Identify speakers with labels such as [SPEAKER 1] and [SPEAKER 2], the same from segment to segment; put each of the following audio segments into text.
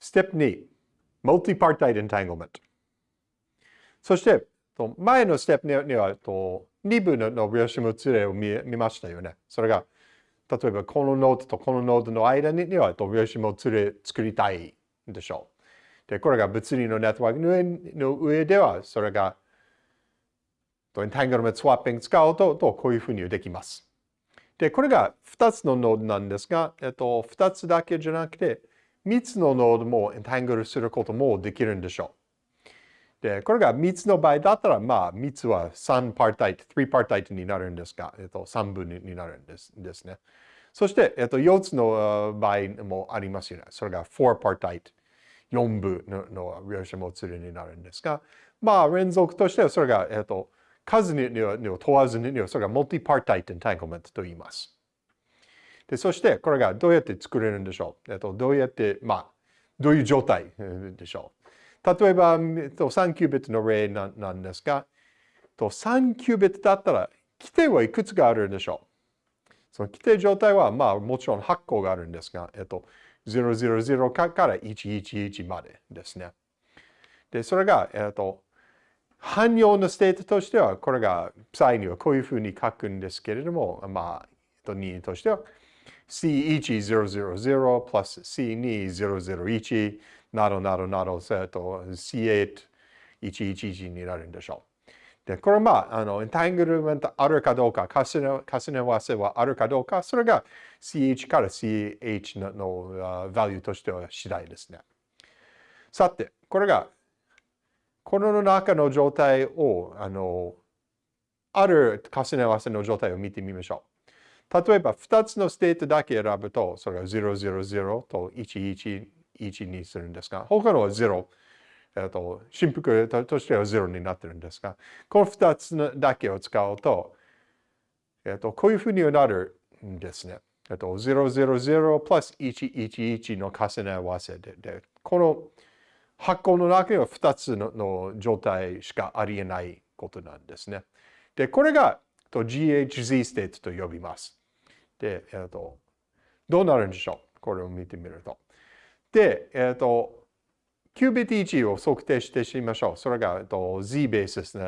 [SPEAKER 1] Step 2、Multipartite Entanglement。そして、前のステップには、2部の秒子物例を見ましたよね。それが、例えばこのノードとこのノードの間には秒子物例作りたいでしょう。で、これが物理のネットワークの上の上では、それが、エンタングルメントスワッピング使うと、こういうふうにできます。で、これが2つのノードなんですが、えっと、2つだけじゃなくて、3つのノードもエンタングルすることもできるんでしょう。で、これが3つの場合だったら、まあ、3つは3パータイト、3パータイトになるんですが、えっと、3分になるんですですね。そして、えっと、4つの場合もありますよね。それが4パータイト、4部のの量子もつるになるんですが、まあ、連続としてはそれが、えっと、数には問わずには、それが multi-partite entanglement と言います。で、そしてこれがどうやって作れるんでしょう？えっと、どうやって、まあ、どういう状態？でしょう。例えば、3キュービットの例なんですが、3キュービットだったら、基底はいくつがあるんでしょう？その基底状態は、まあ、もちろん8個があるんですが、えっと、000から111までですね。で、それが、えっと、汎用の state としては、これが、際にはこういうふうに書くんですけれども、まあ、任意としては、C1000 plus C2001 などなどなど、と C8111 になるんでしょう。で、これまあ、あの、エンタングルメントあるかどうか、重ね重ね合わせはあるかどうか、それが CH から CH のの value としては次第ですね。さて、これがこの中の状態を、あの、ある重ね合わせの状態を見てみましょう。例えば、2つの state だけ選ぶと、それが000と111にするんですが、他のは0。えっと、振幅としては0になってるんですが、この2つだけを使うと、えっと、こういうふうになるんですね。えっと、000プラス111の重ね合わせで、でこの箱の中には2つの状態しかありえないことなんですね。で、これが GHZ ステートと呼びます。で、えっと、どうなるんでしょう？これを見てみると。で、えっと、キュービット1を測定してしましょう。それが、えっと、Z ベース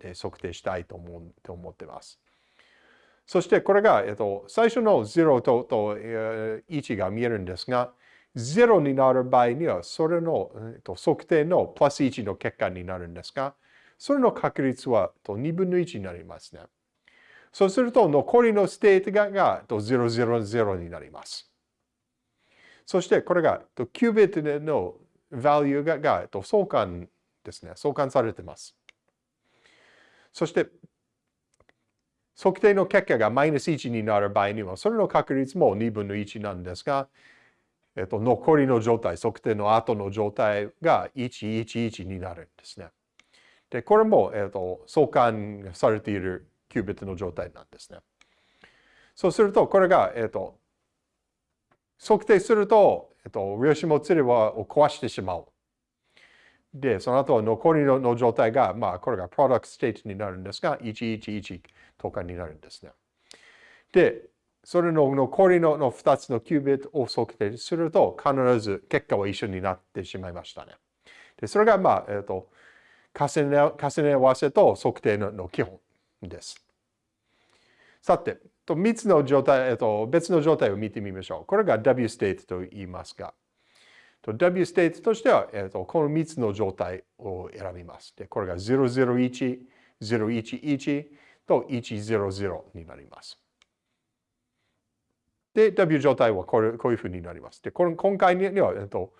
[SPEAKER 1] で測定したいと思うと思ってます。そしてこれが、えっと、最初の0とと1が見えるんですが、0になる場合には、それの、えっと、測定のプラス1の結果になるんですが、それの確率はと2分の1になりますね。そうすると、残りの state がが000になります。そして、これがとキュービットの value がが相関ですね。相関されています。そして、測定の結果がマイナス1になる場合には、それの確率も2分の1なんですが、えっと、残りの状態、測定の後の状態が111になるんですね。で、これも、えっと、相関されているキュービットの状態なんですね。そうすると、これが、えっと、測定すると、えっと、量子もつれを壊してしまう。で、その後は残りの状態が、まあ、これが product state になるんですが、111とかになるんですね。で、それの残りのの2つのキュービットを測定すると、必ず結果は一緒になってしまいましたね。でそれが、まあ、えっ、ー、と、重ね合わせと測定の基本です。さて、と3つの状態、えっ、と、別の状態を見てみましょう。これが W state と言いますが、と W state としては、えっ、と、この3つの状態を選びます。で、これが001、011と100になります。で、W 状態はこれこういうふうになります。で、この今回には、えっと、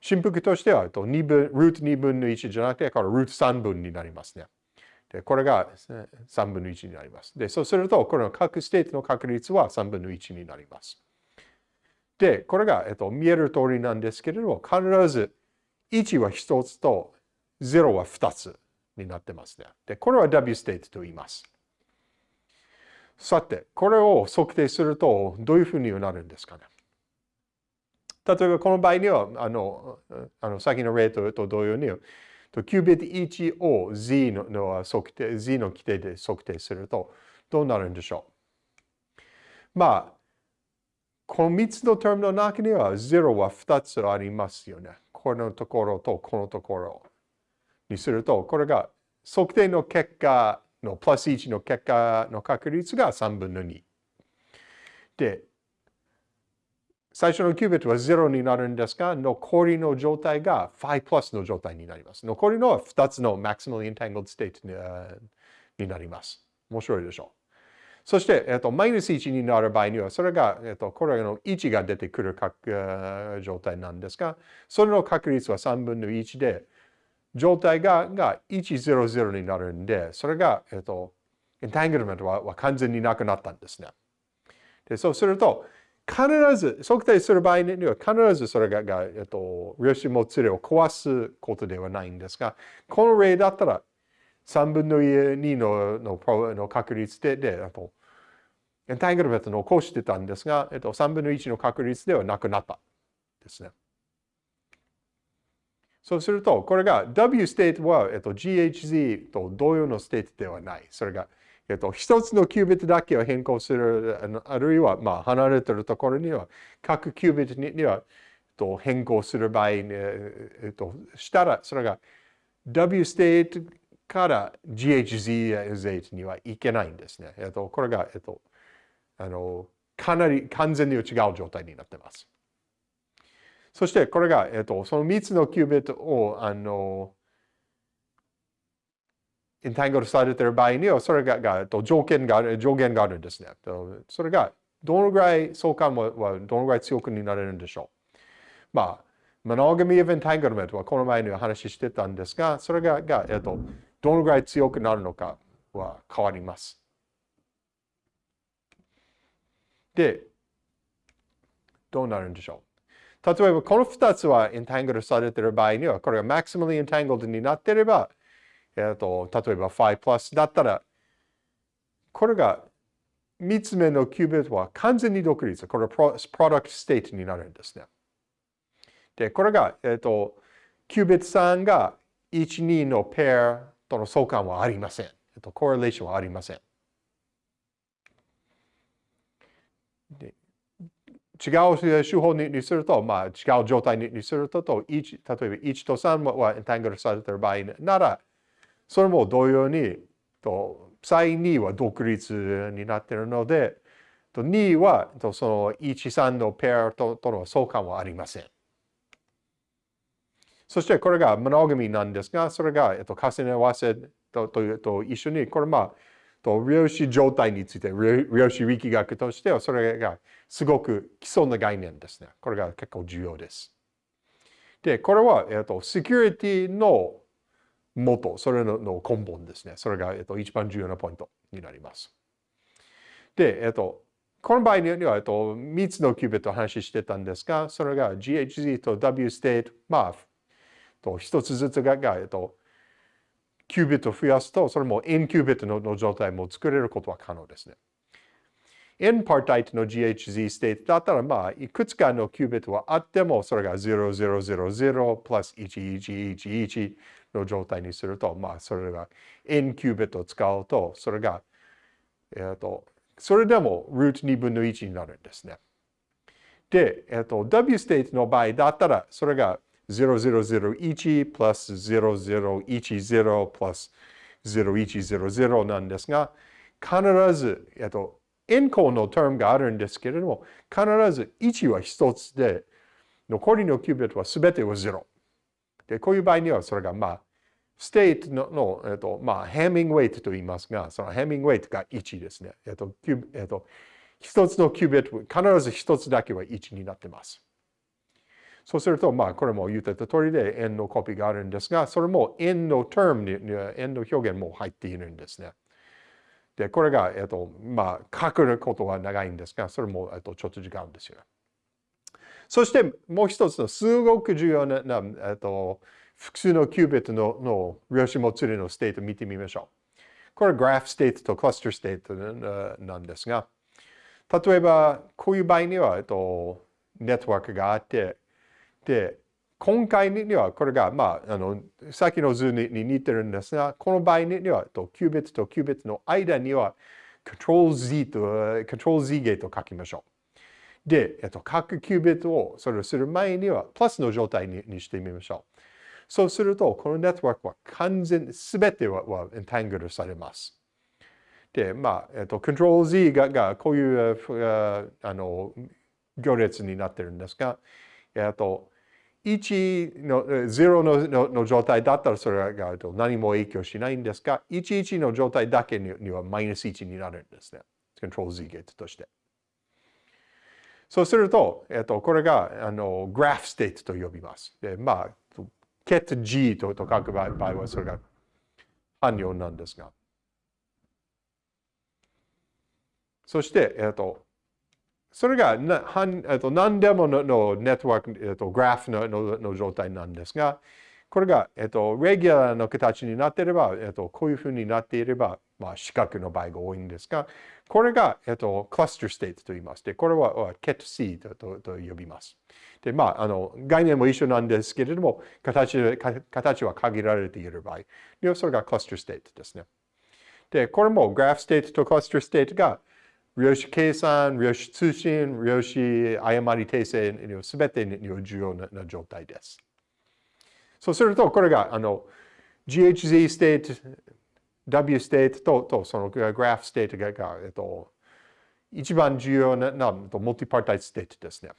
[SPEAKER 1] 振幅としては、えっと、2分、ルート2分の1じゃなくて、これルート3分になりますね。で、これが3分の1になります。で、そうすると、この各 state の確率は3分の1になります。で、これが、えっと、見える通りなんですけれども、必ず1は1つと0は2つになってますね。で、これは W ステートと言います。さて、これを測定するとどういうふうになるんですかね。例えばこの場合には、あの、あの先の例と同様に、キュービット1を Z の測定、Z の規定で測定するとどうなるんでしょう。まあ、この3つの term の中には0は2つありますよね。このところとこのところにすると、これが測定の結果のプラス1の結果の確率が3分の2。で、最初のキュービットは0になるんですが、残りの状態が5プラスの状態になります。残りのは2つの maximally entangled state になります。面白いでしょう。そして、えっと、マイナス1になる場合には、それが、えっと、これの1が出てくる状態なんですが、それの確率は3分の1で、状態がが100になるんで、それが、えっと、エンタングルメントはは完全になくなったんですね。でそうすると、必ず、測定する場合には必ずそれが、がえっと、量子もつれを壊すことではないんですが、この例だったら3分の2ののの確率で、で、あと、エンタングルメントの起こしてたんですが、えっと、3分の1の確率ではなくなったですね。そうすると、これが W state は、えっと、GHZ と同様の state ではない。それがえっと、一つのキュービットだけを変更する、あるいは、まあ、離れてるところには、各キュービットには、と変更する場合に、えっと、したら、それが W state から GHZ にはいけないんですね。えっと、これが、えっと、あの、かなり完全に違う状態になってます。そして、これが、えっと、その3つのキュービットを、あの、ンタングルされている場合には、それがが条件がある、上限があるんですね。それが、どのぐらい相関はどのぐらい強くなれるんでしょう。まあ、モノガミ・エヴェンタングルメントはこの前にお話ししてたんですが、それがが、えっと、どのぐらい強くなるのかは変わります。で、どうなるんでしょう。例えば、この2つはエンタングルされている場合には、これがマクシマルエンタングルになっていれば、えーと、例えば5プラスだったら、これが3つ目のキュービットは完全に独立。これは product state になるんですね。で、これが、えっ、ー、と、キュービット3が1、2のペアとの相関はありません。えっ、ー、と、 correlation はありません。で違う手法にすると、まあ、違う状態にすると、1例えば1と3はエンタングルされている場合なら、それも同様に、と、最2は独立になっているので、と2はとその1、3のペアととの相関はありません。そしてこれがモノガミなんですが、それが、えっと、重ね合わせととと一緒に、これまあ、と量子状態について、量子力学としては、それがすごく基礎の概念ですね。これが結構重要です。で、これは、えっと、セキュリティの元、それの根本ですね。それが、えっと、一番重要なポイントになります。で、えっと、この場合には、えっと、3つのキュービットを話してたんですが、それが GHZ と W state、まあ、と1つずつが、えっと、キュービットを増やすと、それも N キュービットの状態も作れることは可能ですね。N-partite の GHZ state だったら、まあ、いくつかのキュービットはあっても、それが0000プラス1111の状態にすると、まあ、それが N キュービットを使うと、それが、えっ、ー、と、それでもルート2分の1になるんですね。で、えっ、ー、と、W ステートの場合だったら、それが0001プラス0010プラス0100なんですが、必ず、えっ、ー、と、 n 項の term があるんですけれども、必ず1は1つで、残りのキュービットは全ては0。で、こういう場合にはそれがまあ、 state のの、えっと、まあ、 Hamming weight と言いますが、その Hamming weight が1ですね。えっと、キュえっと、一つのキュービット、必ず一つだけは1になってます。そうすると、まあ、これも言ってた通りで n のコピーがあるんですが、それも円の term に、n の表現も入っているんですね。で、これが、えっと、まあ、書くことは長いんですが、それも、えっと、ちょっと時間ですよ。そしてもう一つのすごく重要な、えっと、複数のキュービットのの量子もつれの state を見てみましょう。これは graph state と cluster state なんですが、例えばこういう場合には、えっと、ネットワークがあって、で、今回にはこれが、まあ、あの、さっきの図に似てるんですが、この場合には、とキュービットとキュービットの間には、Ctrl Z と、Ctrl Z ゲートを書きましょう。で、えっと、各キュービットをそれをする前には、プラスの状態にしてみましょう。そうすると、このネットワークは完全、すべてははエンタングルされます。で、まあ、えっと、Ctrl Z ががこういうあの行列になってるんですが、えっと、1の、0ののの状態だったらそれが何も影響しないんですが、11の状態だけにはマイナス1になるんですね。Ctrl Z ゲートとして。そうすると、えっと、これが、あの、グラフステートと呼びます。で、まあ、get G とと書く場合は、それが汎用なんですが。そして、えっと、それがな、えっと、何でもののネットワーク、えっと、グラフののの状態なんですが、これが、えっと、レギュラーの形になっていれば、えっと、こういうふうになっていれば、まあ、四角の場合が多いんですが、これが、えっと、 cluster state と言います。で、これは ket C ととと呼びます。で、まあ、あの、概念も一緒なんですけれども、形形は限られている場合、それが cluster state ですね。で、これも graph state と cluster state が量子計算、量子通信、量子誤り訂正すべてに重要な状態です。そうすると、これがあの GHZ ステート、W ステートととその graph state が、えっと、一番重要なな multipartite state ですね。